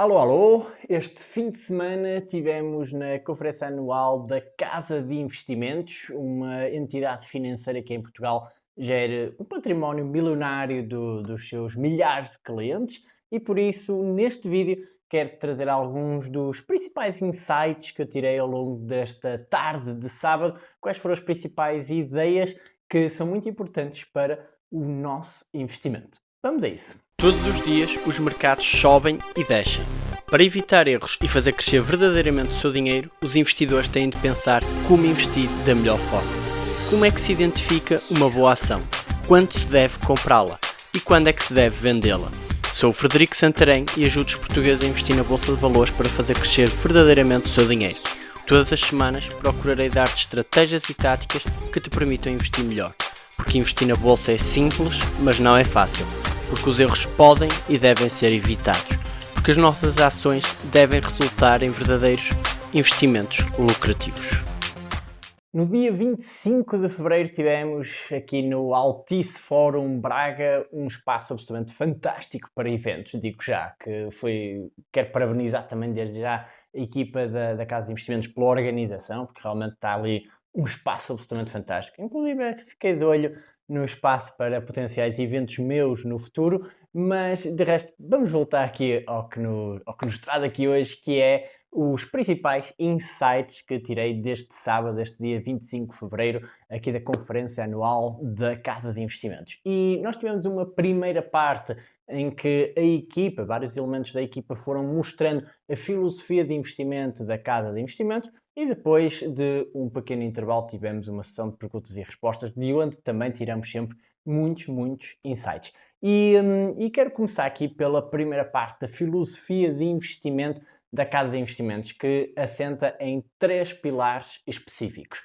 Alô, alô! Este fim de semana tivemos na conferência anual da Casa de Investimentos, uma entidade financeira que em Portugal gera um património milionário do, dos seus milhares de clientes e por isso neste vídeo quero trazer alguns dos principais insights que eu tirei ao longo desta tarde de sábado, quais foram as principais ideias que são muito importantes para o nosso investimento. Vamos a isso! Todos os dias os mercados sobem e descem. Para evitar erros e fazer crescer verdadeiramente o seu dinheiro, os investidores têm de pensar como investir da melhor forma. Como é que se identifica uma boa ação? Quando se deve comprá-la? E quando é que se deve vendê-la? Sou o Frederico Santarém e ajudo os portugueses a investir na Bolsa de Valores para fazer crescer verdadeiramente o seu dinheiro. Todas as semanas procurarei dar-te estratégias e táticas que te permitam investir melhor. Porque investir na Bolsa é simples, mas não é fácil porque os erros podem e devem ser evitados, porque as nossas ações devem resultar em verdadeiros investimentos lucrativos. No dia 25 de Fevereiro tivemos aqui no Altice Fórum Braga um espaço absolutamente fantástico para eventos, digo já, que foi, quero parabenizar também desde já a equipa da, da Casa de Investimentos pela organização, porque realmente está ali um espaço absolutamente fantástico. Inclusive, fiquei de olho no espaço para potenciais eventos meus no futuro, mas de resto, vamos voltar aqui ao que, no, ao que nos traz aqui hoje, que é os principais insights que tirei deste sábado, deste dia 25 de Fevereiro, aqui da conferência anual da Casa de Investimentos. E nós tivemos uma primeira parte em que a equipa, vários elementos da equipa foram mostrando a filosofia de investimento da Casa de Investimentos e depois de um pequeno intervalo tivemos uma sessão de perguntas e respostas, de onde também tiramos sempre muitos, muitos insights. E, hum, e quero começar aqui pela primeira parte da filosofia de investimento da Casa de Investimentos, que assenta em três pilares específicos.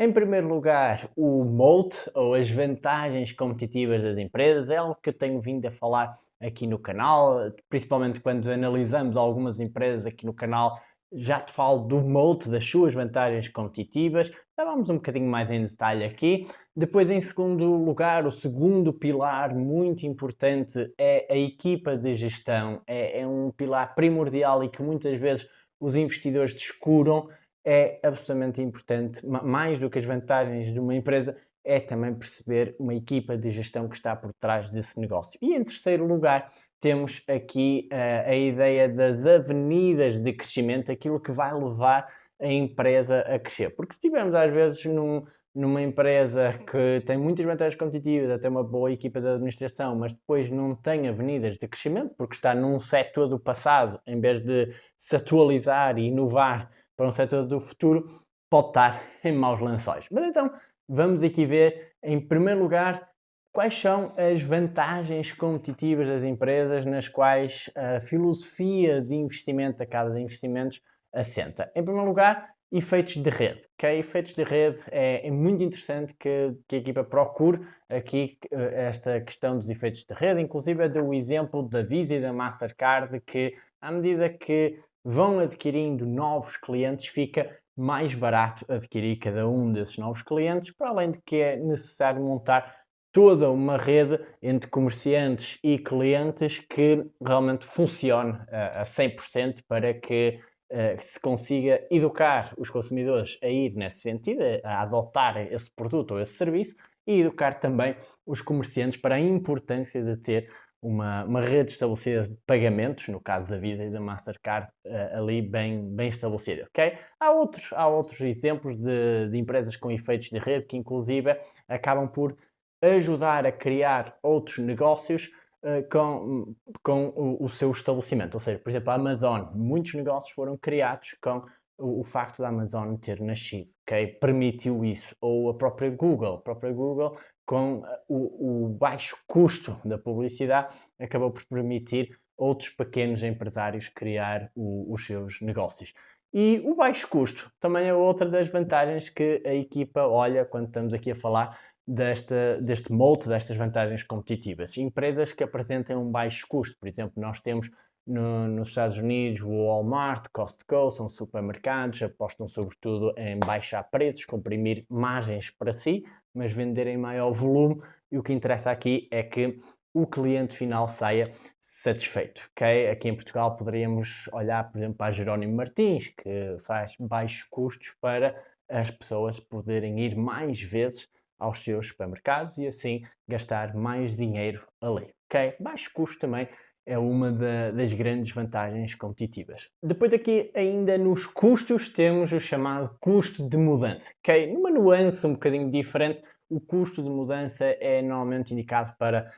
Em primeiro lugar, o moat, ou as vantagens competitivas das empresas, é algo que eu tenho vindo a falar aqui no canal, principalmente quando analisamos algumas empresas aqui no canal, já te falo do moat, das suas vantagens competitivas, já vamos um bocadinho mais em detalhe aqui. Depois, em segundo lugar, o segundo pilar muito importante é a equipa de gestão, é, é um pilar primordial e que muitas vezes os investidores descuram, é absolutamente importante, mais do que as vantagens de uma empresa, é também perceber uma equipa de gestão que está por trás desse negócio. E em terceiro lugar, temos aqui uh, a ideia das avenidas de crescimento, aquilo que vai levar a empresa a crescer. Porque se estivermos às vezes num, numa empresa que tem muitas vantagens competitivas, até uma boa equipa de administração, mas depois não tem avenidas de crescimento, porque está num setor do passado, em vez de se atualizar e inovar para um setor do futuro, pode estar em maus lençóis. Mas então, vamos aqui ver, em primeiro lugar, quais são as vantagens competitivas das empresas nas quais a filosofia de investimento da Casa de Investimentos assenta. Em primeiro lugar, efeitos de rede. Okay? Efeitos de rede é, é muito interessante que, que, a equipa procure aqui eh, esta questão dos efeitos de rede. Inclusive, eu dou o exemplo da Visa e da Mastercard que, à medida que vão adquirindo novos clientes, fica mais barato adquirir cada um desses novos clientes, para além de que é necessário montar toda uma rede entre comerciantes e clientes que realmente funcione uh, a 100% para que uh, se consiga educar os consumidores a ir nesse sentido, a adotar esse produto ou esse serviço e educar também os comerciantes para a importância de ter uma, uma rede estabelecida de pagamentos, no caso da Visa e da Mastercard, uh, ali bem, bem estabelecida, ok? Há outros, há outros exemplos de, de empresas com efeitos de rede que inclusive acabam por ajudar a criar outros negócios uh, com, com o, o, seu estabelecimento. Ou seja, por exemplo, a Amazon, muitos negócios foram criados com o, facto da Amazon ter nascido, ok? Permitiu isso. Ou a própria Google, a própria Google com eh, o, o baixo custo da publicidade acabou por permitir outros pequenos empresários criar o, os seus negócios. E o baixo custo também é outra das vantagens que a equipa olha quando estamos aqui a falar desta, deste molde, destas vantagens competitivas. Empresas que apresentem um baixo custo, por exemplo, nós temos no, nos Estados Unidos, o Walmart, Costco, são supermercados, apostam sobretudo em baixar preços, comprimir margens para si, mas vender em maior volume. E o que interessa aqui é que o cliente final saia satisfeito, ok? Aqui em Portugal poderíamos olhar, por exemplo, para Jerónimo Martins, que faz baixos custos para as pessoas poderem ir mais vezes aos seus supermercados e assim gastar mais dinheiro ali, ok? Baixo custo também é uma da, das grandes vantagens competitivas. Depois aqui, ainda nos custos, temos o chamado custo de mudança. ok? Numa nuance um bocadinho diferente, o custo de mudança é normalmente indicado para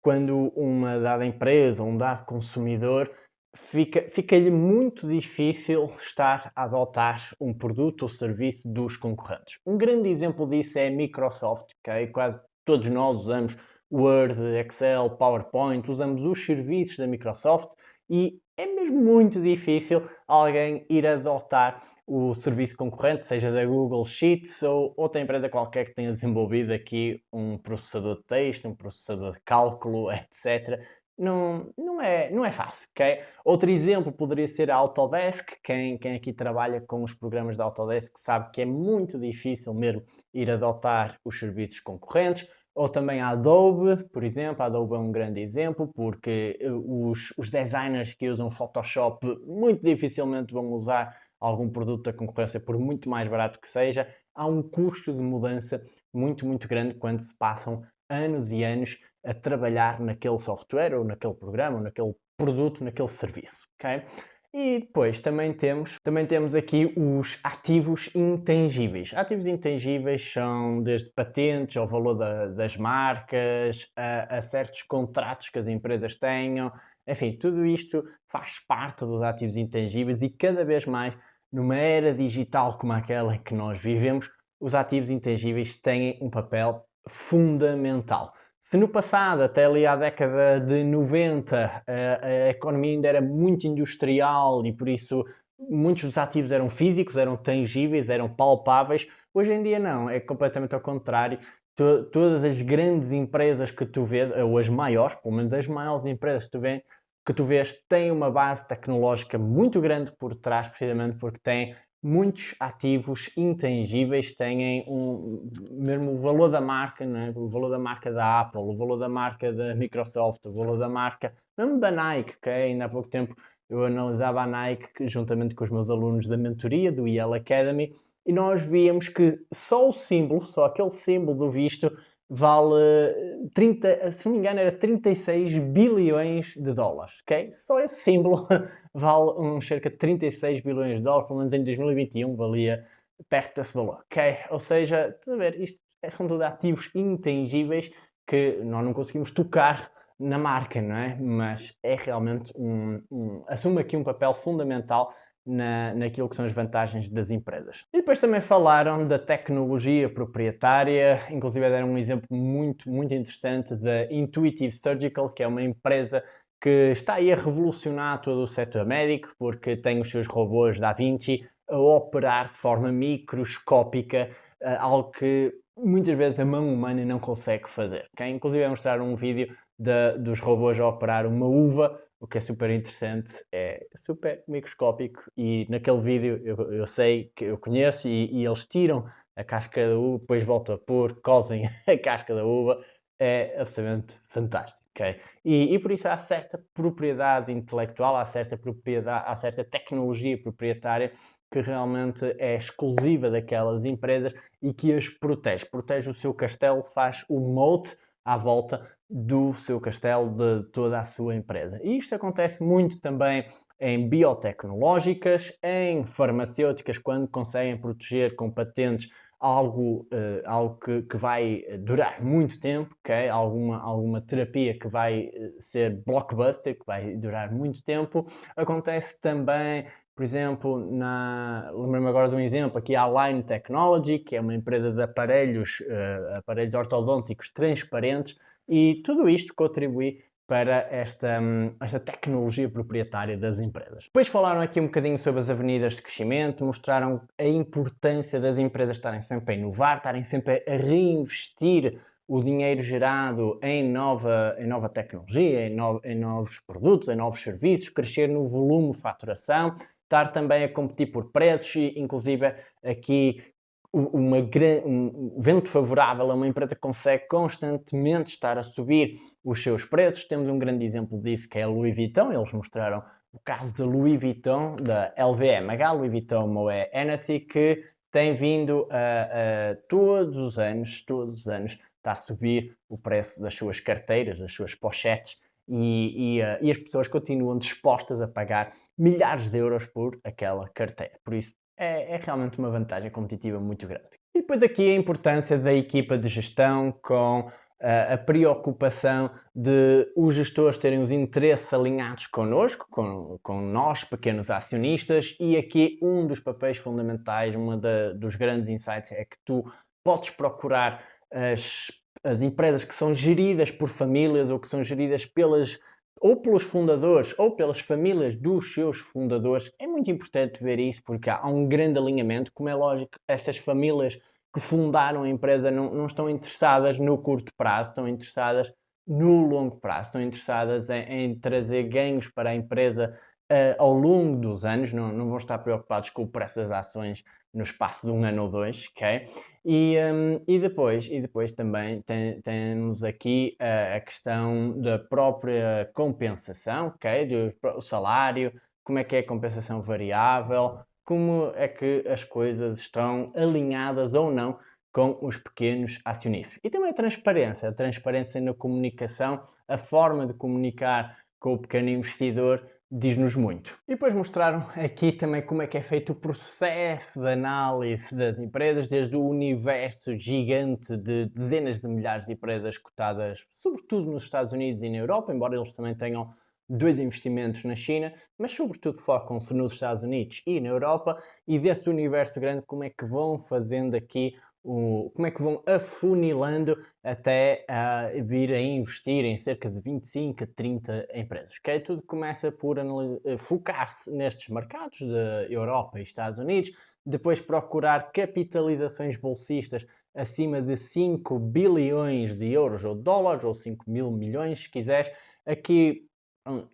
quando uma dada empresa um dado consumidor fica-lhe fica muito difícil estar a adotar um produto ou serviço dos concorrentes. Um grande exemplo disso é a Microsoft, ok? Quase todos nós usamos Word, Excel, PowerPoint, usamos os serviços da Microsoft e é mesmo muito difícil alguém ir adotar o serviço concorrente, seja da Google Sheets ou outra empresa qualquer que tenha desenvolvido aqui um processador de texto, um processador de cálculo, etc. Não, não, é, não é fácil, ok? Outro exemplo poderia ser a Autodesk. Quem, quem aqui trabalha com os programas da Autodesk sabe que é muito difícil mesmo ir adotar os serviços concorrentes ou também a Adobe, por exemplo, a Adobe é um grande exemplo, porque eh, os, os designers que usam Photoshop muito dificilmente vão usar algum produto da concorrência por muito mais barato que seja. Há um custo de mudança muito, muito grande quando se passam anos e anos a trabalhar naquele software, ou naquele programa, ou naquele produto, naquele serviço, ok? E depois também temos, também temos aqui os ativos intangíveis. Ativos intangíveis são desde patentes ao valor da, das marcas, a, a, certos contratos que as empresas tenham, enfim, tudo isto faz parte dos ativos intangíveis e cada vez mais, numa era digital como aquela que nós vivemos, os ativos intangíveis têm um papel fundamental. Se no passado, até ali à década de 90, a, a economia ainda era muito industrial e por isso muitos dos ativos eram físicos, eram tangíveis, eram palpáveis, hoje em dia não, é completamente ao contrário. todas as grandes empresas que tu vês, ou as maiores, pelo menos as maiores empresas que tu, vês, que tu vês, têm uma base tecnológica muito grande por trás, precisamente porque têm muitos ativos intangíveis têm um, mesmo o valor da marca, né? o valor da marca da Apple, o valor da marca da Microsoft, o valor da marca, mesmo da Nike, que ainda há pouco tempo eu analisava a Nike juntamente com os meus alunos da mentoria do Yale Academy e nós víamos que só o símbolo, só aquele símbolo do visto vale 30, se não me engano, era 36 bilhões de dólares, ok? Só esse símbolo vale um, cerca de 36 bilhões de dólares, pelo menos em 2021 valia perto desse valor, ok? Ou seja, a ver, isto é, são tudo ativos intangíveis que nós não conseguimos tocar na marca, não é? Mas é realmente um, um assume aqui um papel fundamental na, naquilo que são as vantagens das empresas. E depois também falaram da tecnologia proprietária, inclusive deram um exemplo muito, muito interessante da Intuitive Surgical, que é uma empresa que está aí a revolucionar todo o setor médico, porque tem os seus robôs da Vinci a operar de forma microscópica, eh, algo que muitas vezes a mão humana não consegue fazer. Okay? Inclusive, é mostrar um vídeo de, dos robôs a operar uma uva, o que é super interessante, é super microscópico e naquele vídeo eu, eu sei que eu conheço e, e, eles tiram a casca da uva, depois voltam a pôr, cozem a casca da uva, é absolutamente fantástico. Okay? E, e, por isso há certa propriedade intelectual, há certa propriedade, há certa tecnologia proprietária que realmente é exclusiva daquelas empresas e que as protege. Protege o seu castelo, faz o moat à volta do seu castelo, de toda a sua empresa. E isto acontece muito também em biotecnológicas, em farmacêuticas, quando conseguem proteger com patentes algo, uh, algo que, que, vai durar muito tempo, okay? alguma, alguma terapia que vai eh, ser blockbuster, que vai durar muito tempo. Acontece também, por exemplo, na... lembro-me agora de um exemplo, aqui a Line Technology, que é uma empresa de aparelhos, uh, aparelhos ortodônticos transparentes, e tudo isto contribui para esta, hum, esta tecnologia proprietária das empresas. Depois falaram aqui um bocadinho sobre as avenidas de crescimento, mostraram a importância das empresas estarem sempre a inovar, estarem sempre a reinvestir o dinheiro gerado em nova, em nova tecnologia, em, no, em novos produtos, em novos serviços, crescer no volume de faturação, estar também a competir por preços e inclusive aqui uma, um vento favorável a uma empresa que consegue constantemente estar a subir os seus preços. Temos um grande exemplo disso que é a Louis Vuitton. Eles mostraram o caso da Louis Vuitton, da LVMH, Louis Vuitton Moët Hennessy, que tem vindo a, a, todos os anos, todos os anos, está a subir o preço das suas carteiras, das suas pochetes, e, e, uh, e, as pessoas continuam dispostas a pagar milhares de euros por aquela carteira. Por isso, é, é, realmente uma vantagem competitiva muito grande. E depois aqui a importância da equipa de gestão com uh, a preocupação de os gestores terem os interesses alinhados connosco, com, com nós, pequenos acionistas, e aqui um dos papéis fundamentais, um dos grandes insights é que tu podes procurar as, as empresas que são geridas por famílias ou que são geridas pelas ou pelos fundadores ou pelas famílias dos seus fundadores. É muito importante ver isso porque há um grande alinhamento. Como é lógico, essas famílias que fundaram a empresa não, não estão interessadas no curto prazo, estão interessadas no longo prazo, estão interessadas em, em trazer ganhos para a empresa uh, ao longo dos anos, não, não vão estar preocupados com o preço das ações no espaço de um ano ou dois, ok? E, um, e, depois, e depois também tem, temos aqui a, a, questão da própria compensação, ok? Do, o salário, como é que é a compensação variável, como é que as coisas estão alinhadas ou não com os pequenos acionistas. E também a transparência, a transparência na comunicação, a forma de comunicar com o pequeno investidor diz-nos muito. E depois mostraram aqui também como é que é feito o processo de análise das empresas, desde o universo gigante de dezenas de milhares de empresas cotadas, sobretudo nos Estados Unidos e na Europa, embora eles também tenham dois investimentos na China, mas sobretudo focam-se nos Estados Unidos e na Europa, e desse universo grande como é que vão fazendo aqui como é que vão afunilando até uh, vir a investir em cerca de 25 a 30 empresas. Okay? Tudo começa por eh, focar-se nestes mercados da Europa e Estados Unidos, depois procurar capitalizações bolsistas acima de 5 bilhões de euros ou dólares, ou 5 mil milhões, se quiseres. Aqui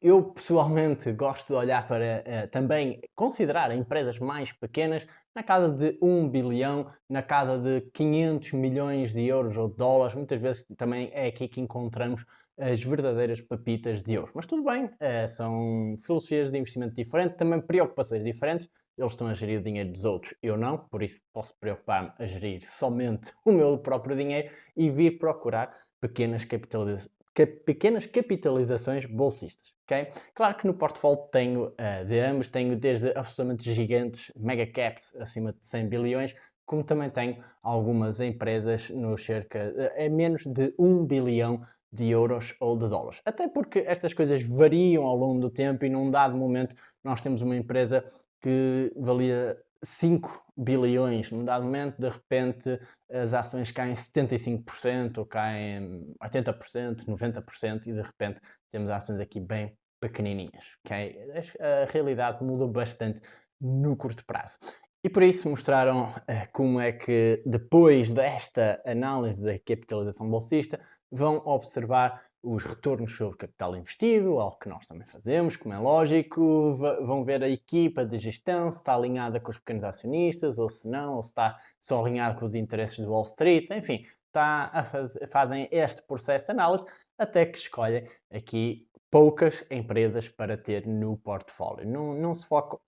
eu pessoalmente gosto de olhar para uh, também considerar empresas mais pequenas na casa de 1 bilhão, na casa de 500 milhões de euros ou dólares. Muitas vezes também é aqui que encontramos as verdadeiras papitas de ouro. Mas tudo bem, uh, são filosofias de investimento diferentes, também preocupações diferentes. Eles estão a gerir o dinheiro dos outros, eu não, por isso posso preocupar-me a gerir somente o meu próprio dinheiro e vir procurar pequenas capitalizações pequenas capitalizações bolsistas. Okay? Claro que no portfólio tenho uh, de ambos, tenho desde absolutamente gigantes, mega caps acima de 100 bilhões, como também tenho algumas empresas no cerca, uh, é menos de 1 bilhão de euros ou de dólares. Até porque estas coisas variam ao longo do tempo e num dado momento nós temos uma empresa que valia 5 bilhões, num dado momento, de repente as ações caem 75% ou caem 80%, 90% e de repente temos ações aqui bem pequenininhas. Okay? A realidade mudou bastante no curto prazo. E por isso mostraram uh, como é que depois desta análise da capitalização bolsista vão observar os retornos sobre capital investido, algo que nós também fazemos, como é lógico, vão ver a equipa de gestão, se está alinhada com os pequenos acionistas, ou se não, ou se está só alinhada com os interesses do Wall Street, enfim, está faz, fazem este processo de análise até que escolhem aqui poucas empresas para ter no portfólio. Não, não se focam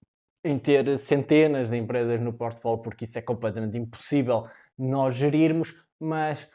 em ter centenas de empresas no portfólio, porque isso é completamente impossível nós gerirmos, mas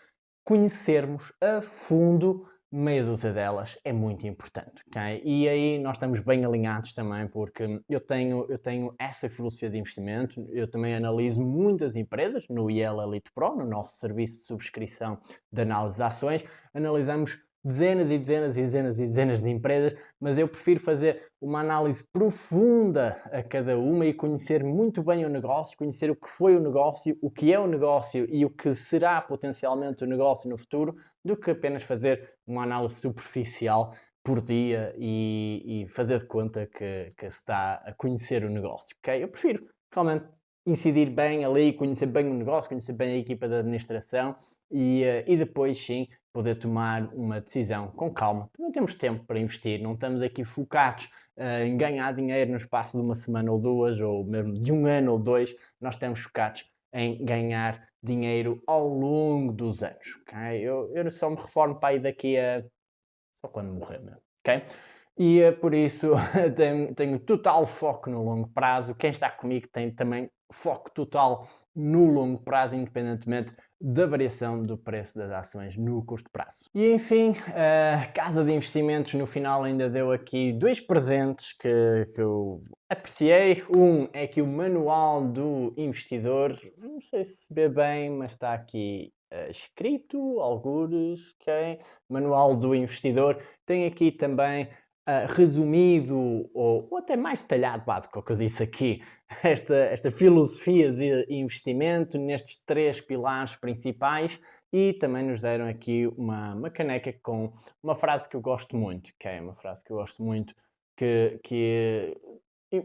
conhecermos a fundo meia dúzia delas é muito importante, ok? E aí nós estamos bem alinhados também, porque eu tenho, eu tenho essa filosofia de investimento, eu também analiso muitas empresas no IEL Elite Pro, no nosso serviço de subscrição de análise de ações, analisamos dezenas e dezenas e dezenas e dezenas de empresas, mas eu prefiro fazer uma análise profunda a cada uma e conhecer muito bem o negócio, conhecer o que foi o negócio, o que é o negócio e o que será potencialmente o negócio no futuro, do que apenas fazer uma análise superficial por dia e, e fazer de conta que, que se está a conhecer o negócio, ok? Eu prefiro realmente incidir bem ali, conhecer bem o negócio, conhecer bem a equipa da administração e, uh, e depois sim poder tomar uma decisão com calma. Também temos tempo para investir, não estamos aqui focados uh, em ganhar dinheiro no espaço de uma semana ou duas, ou mesmo de um ano ou dois, nós estamos focados em ganhar dinheiro ao longo dos anos, ok? Eu, eu só me reformo para aí daqui a... só quando morrer mesmo, ok? E é por isso tenho, tenho total foco no longo prazo. Quem está comigo tem também foco total no longo prazo, independentemente da variação do preço das ações no curto prazo. E enfim, a Casa de Investimentos no final ainda deu aqui dois presentes que, que eu apreciei. Um é que o Manual do Investidor, não sei se se vê bem, mas está aqui uh, escrito, algures, ok? Manual do Investidor. Tem aqui também uh, resumido ou, ou, até mais detalhado do que eu disse aqui, esta, esta filosofia de investimento nestes três pilares principais e também nos deram aqui uma, uma caneca com uma frase que eu gosto muito, que é uma frase que eu gosto muito, que, que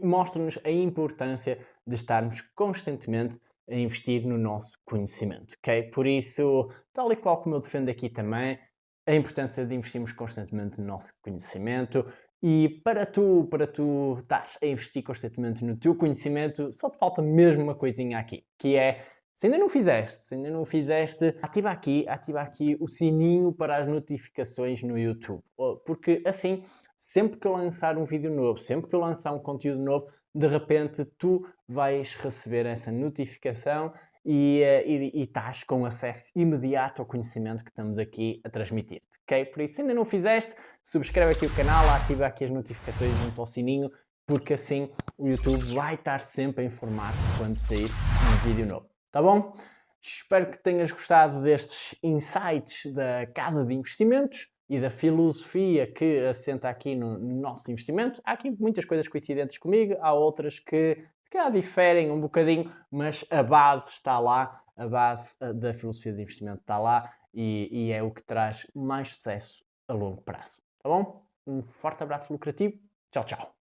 mostra-nos a importância de estarmos constantemente a investir no nosso conhecimento, ok? Por isso, tal e qual como eu defendo aqui também, a importância de investirmos constantemente no nosso conhecimento. E para tu, para tu estás a investir constantemente no teu conhecimento, só te falta mesmo uma coisinha aqui, que é, se ainda não fizeste, se ainda não fizeste, ativa aqui, ativa aqui o sininho para as notificações no YouTube, porque assim, sempre que eu lançar um vídeo novo, sempre que eu lançar um conteúdo novo, de repente tu vais receber essa notificação e, eh, e, e estás com acesso imediato ao conhecimento que estamos aqui a transmitir-te, ok? Por isso, se ainda não fizeste, subscreve aqui o canal, ativa aqui as notificações junto ao sininho, porque assim o YouTube vai estar sempre a informar-te quando sair um vídeo novo, tá bom? Espero que tenhas gostado destes insights da Casa de Investimentos e da filosofia que assenta aqui no, no nosso investimento. Há aqui muitas coisas coincidentes comigo, há outras que cá diferem um bocadinho, mas a base está lá, a base eh, da filosofia de investimento está lá e, e é o que traz mais sucesso a longo prazo. Tá bom? Um forte abraço lucrativo. Tchau, tchau.